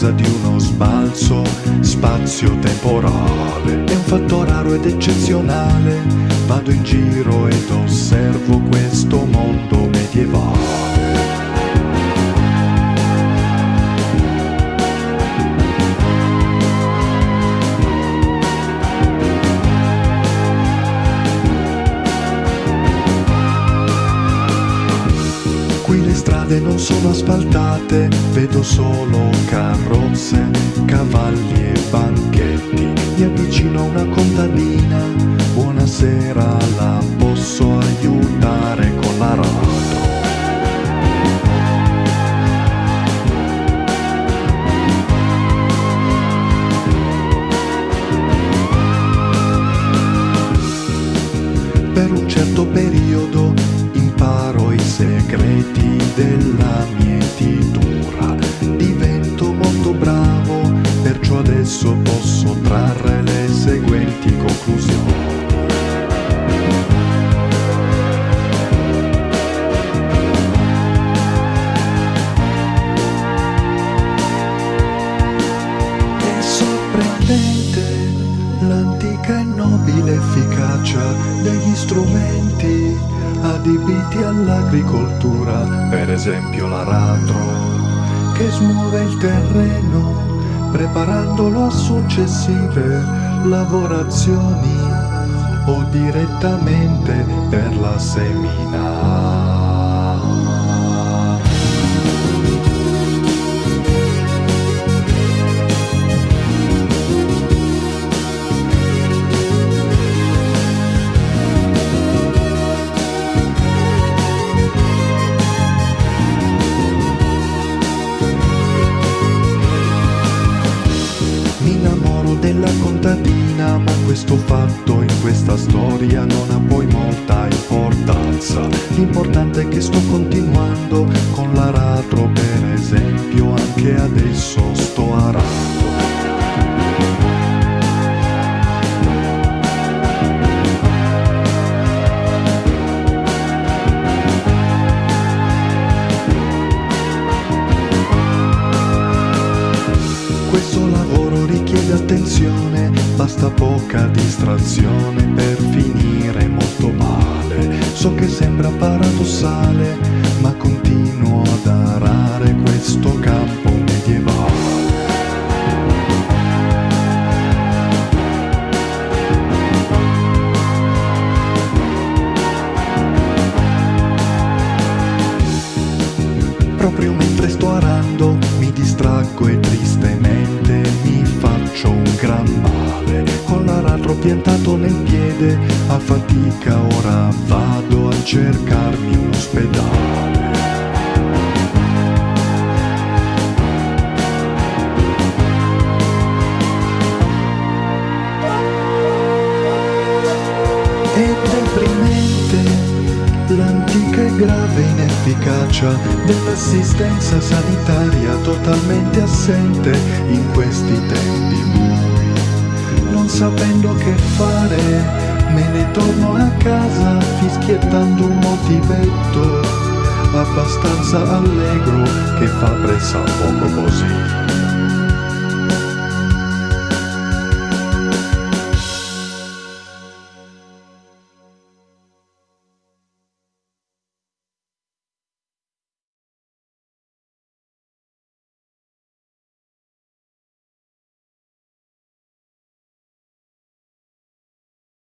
causa di uno sbalzo spazio-temporale. È un fatto raro ed eccezionale, vado in giro ed osservo questo mondo medievale. Strade non sono asfaltate, vedo solo carrozze, cavalli e banchetti. Mi avvicino a una contadina, buonasera, la posso aiutare con l'aratro? Per un certo periodo imparo i segreti della mietitura. Divento molto bravo, perciò adesso posso trarre le seguenti conclusioni. È sorprendente l'antica e nobile efficacia degli strumenti adibiti all'agricoltura, per esempio l'aratro, che smuove il terreno preparandolo a successive lavorazioni o direttamente per la semina. Della contadina, ma questo fatto in questa storia non ha poi molta importanza. L'importante è che sto continuando con l'aratro, per esempio, anche adesso sto arando. Attenzione, basta poca distrazione per finire molto male. So che sembra paradossale, ma continuo ad arare questo campo medievale. Proprio mentre sto arando mi distraggo e tristemente L'aratro piantato nel piede, a fatica ora vado a cercarmi un ospedale. È deprimente l'antica e grave inefficacia dell'assistenza sanitaria totalmente assente in questi tempi sapendo che fare, me ne torno a casa fischiettando un motivetto abbastanza allegro che fa pressa poco così.